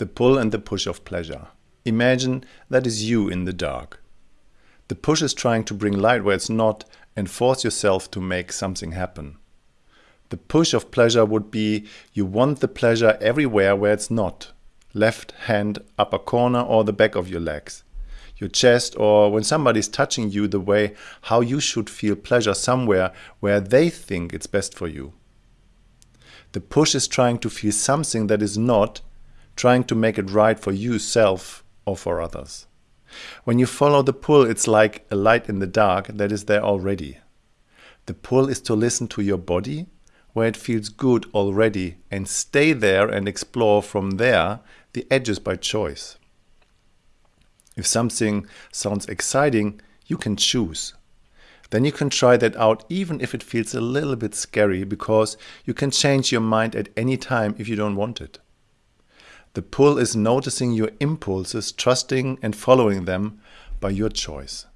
the pull and the push of pleasure. Imagine that is you in the dark. The push is trying to bring light where it's not and force yourself to make something happen. The push of pleasure would be you want the pleasure everywhere where it's not. Left hand, upper corner or the back of your legs. Your chest or when somebody's touching you the way how you should feel pleasure somewhere where they think it's best for you. The push is trying to feel something that is not, trying to make it right for you self or for others. When you follow the pull, it's like a light in the dark that is there already. The pull is to listen to your body where it feels good already and stay there and explore from there the edges by choice. If something sounds exciting, you can choose. Then you can try that out even if it feels a little bit scary because you can change your mind at any time if you don't want it. The pull is noticing your impulses, trusting and following them by your choice.